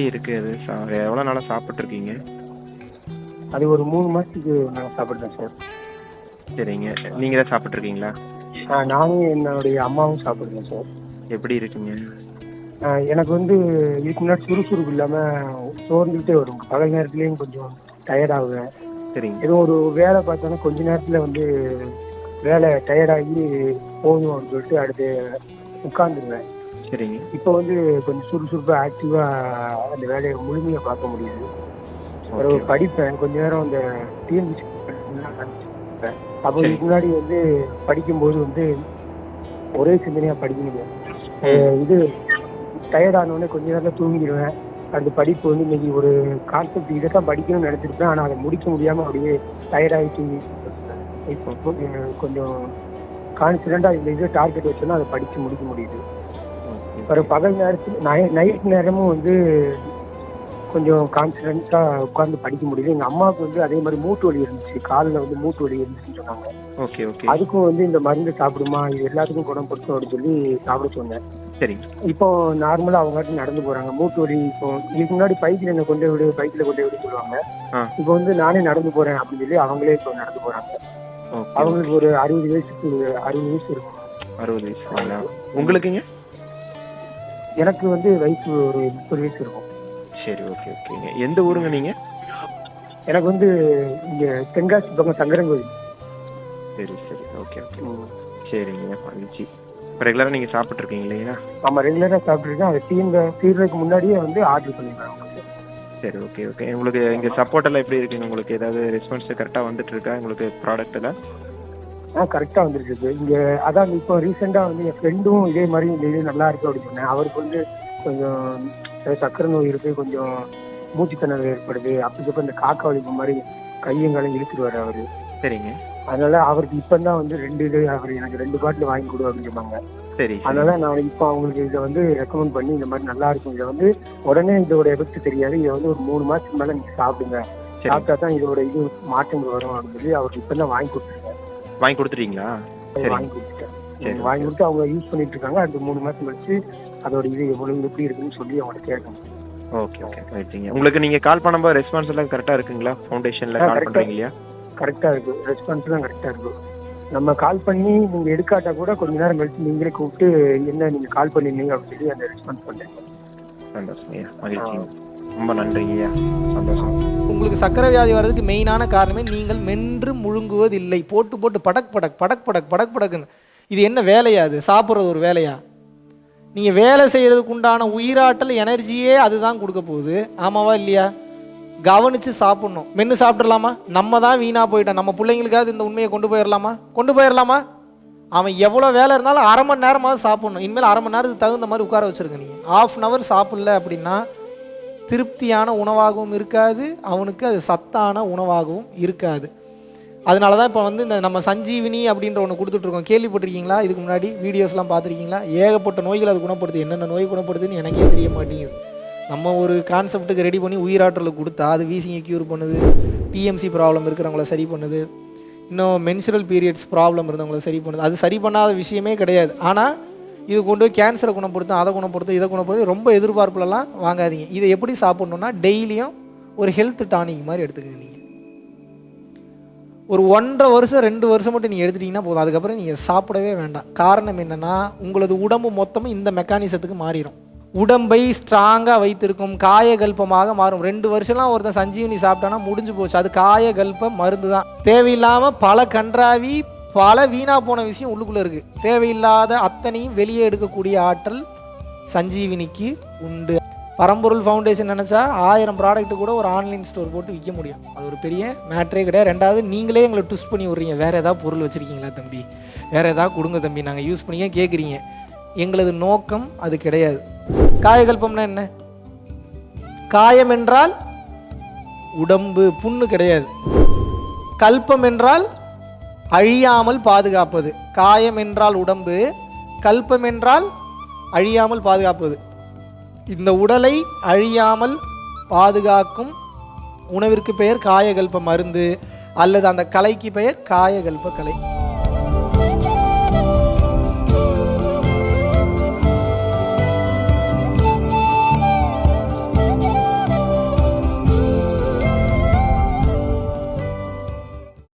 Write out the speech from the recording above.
இருக்கு அது. எவ்வளோ நாளாக சாப்பிட்ருக்கீங்க அது ஒரு மூணு மாதத்துக்கு நான் சாப்பிட்றேன் சார். சரிங்க. நீங்கள் தான் சாப்பிட்ருக்கீங்களா நானும் என்னுடைய அம்மாவும் சாப்பிடுறேன் சார். எப்படி இருக்குங்க? எனக்கு வந்து இதுக்கு முன்னாடி சுறுசுறுப்பு இல்லாமல் சோர்ந்துக்கிட்டே வரும். பகல் நேரத்துலேயும் கொஞ்சம் டயர்ட் ஆகுவேன். சரிங்க. ஏதோ ஒரு வேலை பார்த்தோன்னா கொஞ்ச நேரத்தில் வந்து வேலை டயர்டாகி போதும் அப்படின்னு சொல்லிட்டு அடுத்து உட்காந்துருவேன் சரிங்க இப்போ வந்து கொஞ்சம் சுறுசுறுப்பாக ஆக்டிவாக அந்த வேலையை முழுமையாக பார்க்க முடியுது. பிறகு ஓகே படிப்பேன். கொஞ்ச நேரம் அந்த டிஎன்பிசி அப்போ இதுக்கு முன்னாடி வந்து படிக்கும்போது வந்து ஒரே சிந்தனையாக படிக்க முடியும் அஹ் இது டயர்ட் ஆனோடனே கொஞ்ச நேரத்தில் தூங்கிடுவேன். அந்த படிப்பு வந்து இன்னைக்கு ஒரு கான்செப்ட் இதை தான் படிக்கணும்னு நினச்சிருப்பேன். ஆனால் அதை முடிக்க முடியாமல் அப்படியே டயர்டாகி தூங்கி இப்போ கொஞ்சம் கொஞ்சம் கான்ஃபிடென்ட்டாக இந்த இது டார்கெட் வச்சோன்னா அதை படித்து முடிக்க முடியுது. பிறகு பகல் நேரத்தில் நை நைட் நேரமும் வந்து கொஞ்சம் கான்ஃபிடென்ட்டாக உட்காந்து படிக்க முடியுது எங்கள் அம்மாவுக்கு வந்து அதே மாதிரி மூட்டு வலி இருந்துச்சு. காலில் வந்து மூட்டு வலி இருந்துச்சுன்னு சொன்னாங்க. Okay okay. அதுக்கும் வந்து இந்த மருந்து சாப்பிடுமா இது எல்லாத்துக்கும் குணப்படுத்தும் அப்படின்னு சொல்லி சாப்பிட சொன்னேன். சரிங்க இப்போ நார்மலாக அவங்ககிட்ட நடந்து போகிறாங்க மூட்டு வலி இப்போ இதுக்கு முன்னாடி பைக்கில் என்ன கொண்டு விடு பைக்கில் கொண்டு விடு சொல்லுவாங்க. இப்போ வந்து நானே நடந்து போகிறேன் அப்படின்னு சொல்லி அவங்களே இப்போ நடந்து போகிறாங்க ஓகே அவங்களுக்கு ஒரு அறுபது வயசுக்கு அறுபது வயசு இருக்கும். அறுபது வயசுங்களா உங்களுக்குங்க? எனக்கு வந்து வயசு ஒரு முப்பது வயசு இருக்கும். சரி ஓகே ஓகேங்க எந்த ஊருங்க நீங்கள் எனக்கு வந்து இங்கே தென்காசி பக்கம் சங்கரங்கோயில் சரி சரி. ஓகே ஓகே சரிங்க மகிழ்ச்சி. ரெகுலராக நீங்கள் சாப்பிட்ருக்கீங்க இல்லைங்களா ஆமாம் ரெகுலராக சாப்பிட்ருக்கேன் அது தீர்ந்த தீர்றதுக்கு முன்னாடியே வந்து ஆர்டர் பண்ணிடுறேன் உங்களுக்கு சரி ஓகே ஓகே உங்களுக்கு இங்கே சப்போர்ட் எல்லாம் எப்படி இருக்குங்க உங்களுக்கு ஏதாவது ரெஸ்பான்ஸ் கரெக்டாக வந்துட்டு இருக்கா? உங்களுக்கு ப்ராடக்ட் எல்லாம்? ஆ கரெக்டாக வந்துருக்கு இங்கே அதான் இப்போ ரீசெண்டாக வந்து என் ஃப்ரெண்டும் இதே மாதிரி இந்த இது நல்லா இருக்கு அப்படின்னு சொன்னேன். அவருக்கு வந்து கொஞ்சம் அஹ், சர்க்கரை நோய் இருக்கு கொஞ்சம் மூச்சுத்திணறல் ஏற்படுது. அப்படி இந்த காக்கா வலிப்பு மாதிரி கையும் காலையும் இழுத்துருவாரு அவரு. சரிங்க. அதனால அவருக்கு இப்போ தான் வந்து ரெண்டு இது அவர் எனக்கு ரெண்டு பாட்டில் வாங்கி கொடு அப்படின்னு சொன்னாங்க. சரி. அதனால நான் இப்போ அவங்களுக்கு இதை வந்து ரெக்கமெண்ட் பண்ணி இந்த மாதிரி நல்லா இருக்கும். இதை வந்து உடனே இதோட எஃபெக்ட் தெரியாது. இதை வந்து ஒரு மூணு மாசத்துக்கு மேல நீங்க சாப்பிடுங்க. சாப்பிட்டா தான் இதோட இது மாற்றங்கள் வரும் அப்படின்னு சொல்லி அவருக்கு இப்போ தான் வாங்கி கொடுத்துருக்கேன் வாங்கி கொடுத்துட்டீங்களா? சரி. வாங்கி கொடுத்துட்டேன் வாங்கி கொடுத்து அவங்க யூஸ் பண்ணிட்டு இருக்காங்க. அடுத்த மூணு மாசம் கழிச்சு அதோட இது எவ்வளவு எப்படி இருக்குன்னு சொல்லி அவங்கள்ட்ட கேட்கணும். ஓகே ஓகே ரைட்டுங்க உங்களுக்கு நீங்கள் கால் பண்ணும்போது ரெஸ்பான்ஸ் எல்லாம் கரெக்டாக இருக்குங்களா? ஃபவுண்டேஷனில் கால். பண்ணுறீங்க இல்லையா? கரெக்டா இருக்கு. ரெஸ்பான்ஸ் தான் கரெக்டா இருக்கு. நம்ம கால் பண்ணி நீங்க எடுக்காட்டா கூட கொஞ்ச நேரம் கழிச்சு நீங்களே கூப்பிட்டு என்ன நீங்க கால் பண்ணிருந்தீங்க? அப்படின்னு சொல்லி அந்த ரெஸ்பான்ஸ் பண்றீங்க சந்தோஷம் மகிழ்ச்சி. ரொம்ப நன்றி ஐயா. சந்தோஷம். உங்களுக்கு சக்கரை வியாதி வர்றதுக்கு மெயினான காரணமே நீங்கள் மென்று முழுங்குவதில்லை. போட்டு போட்டு படக் படக் படக் படக் படக் படக்குன்னு. இது என்ன வேலையா அது? சாப்பிட்றது ஒரு வேலையா? நீங்கள் வேலை செய்கிறதுக்கு உண்டான உயிராற்றல் எனர்ஜியே அதுதான் கொடுக்க போகுது. ஆமாவா இல்லையா? கவனித்து சாப்பிட்ணும். மென்று சாப்பிட்றலாமா நம்ம தான் வீணாக போயிட்டோம். நம்ம பிள்ளைங்களுக்காவது இந்த உண்மையை கொண்டு போயிடலாமா கொண்டு போயிடலாமா அவன் எவ்வளோ வேலை இருந்தாலும் அரை மணி நேரமாவது சாப்பிட்ணும். இனிமேல் அரை மணி நேரத்துக்கு தகுந்த மாதிரி உட்கார வச்சுருங்க நீங்கள் ஆஃப் அன் ஹவர் சாப்பிட்ல அப்படின்னா திருப்தியான உணவாகவும் இருக்காது அவனுக்கு அது சத்தான உணவாகவும் இருக்காது. அதனால தான் இப்போ வந்து இந்த நம்ம சஞ்சீவினி அப்படின்ற ஒன்று கொடுத்துட்ருக்கோம். கேள்விப்பட்டிருக்கீங்களா? இதுக்கு முன்னாடி வீடியோஸ்லாம் பார்த்துருக்கீங்களா? ஏகப்பட்ட நோய்கள் அது குணப்படுத்து என்னென்ன நோய் குணப்படுதுன்னு எனக்கே தெரிய மாட்டேங்குது. நம்ம ஒரு கான்செப்ட்டுக்கு ரெடி பண்ணி உயிராற்றலுக்கு கொடுத்தா அது வீசிங்கை க்யூர் பண்ணுது. டிஎம்சி ப்ராப்ளம் இருக்கிறவங்கள சரி பண்ணுது. இன்னும் மென்சுரல் பீரியட்ஸ் ப்ராப்ளம் இருந்தவங்கள சரி பண்ணுது. அது சரி பண்ணாத விஷயமே கிடையாது. ஆனால் இது கொண்டு போய் கேன்சரை குணப்படுத்தும் அதை குணப்படுத்தும் இதை குணப்படுத்தும் ரொம்ப எதிர்பார்ப்புலலாம் வாங்காதீங்க. இதை எப்படி சாப்பிட்ணுன்னா டெய்லியும் ஒரு ஹெல்த் டானிக் மாதிரி எடுத்துக்கங்க நீங்கள் ஒரு ஒன்றரை வருஷம் ரெண்டு வருஷம் மட்டும் நீங்கள் எடுத்துட்டிங்கன்னா போதும். அதுக்கப்புறம் நீங்கள் சாப்பிடவே வேண்டாம். காரணம் என்னென்னா உங்களது உடம்பு மொத்தமும் இந்த மெக்கானிசத்துக்கு மாறிடும் உடம்பை ஸ்ட்ராங்காக வைத்திருக்கும் காயகல்பமாக மாறும். ரெண்டு வருஷம்லாம் ஒருத்தன் சஞ்சீவனி சாப்பிட்டானா முடிஞ்சு போச்சு. அது காயகல்ப மருந்து தான் தேவையில்லாமல் பல கன்றாவி பல வீணாக போன விஷயம் உள்ளுக்குள்ளே இருக்குது தேவையில்லாத அத்தனையும் வெளியே எடுக்கக்கூடிய ஆற்றல் சஞ்சீவினிக்கு உண்டு. பரம்பொருள் ஃபவுண்டேஷன் நினச்சா ஆயிரம் ப்ராடக்ட்டு கூட ஒரு ஆன்லைன் ஸ்டோர் போட்டு விற்க முடியும். அது ஒரு பெரிய மேட்ரே கிடையாது. ரெண்டாவது நீங்களே எங்களை ட்விஸ்ட் பண்ணி விட்றீங்க. வேறு ஏதாவது பொருள் வச்சுருக்கீங்களா தம்பி? வேறு ஏதாவது கொடுங்க தம்பி. நாங்கள் யூஸ் பண்ணியே கேட்குறீங்க எங்களது நோக்கம் அது கிடையாது. காயகல்பம்னா என்ன? காயம் என்றால் உடம்பு. புண்ணு கிடையாது. கல்பம் என்றால் அழியாமல் பாதுகாப்பது. காயம் என்றால் உடம்பு கல்பம் என்றால் அழியாமல் பாதுகாப்பது. இந்த உடலை அழியாமல் பாதுகாக்கும் உணவிற்கு பெயர் காயகல்ப மருந்து அல்லது அந்த கலைக்கு பெயர் காயகல்ப கலை.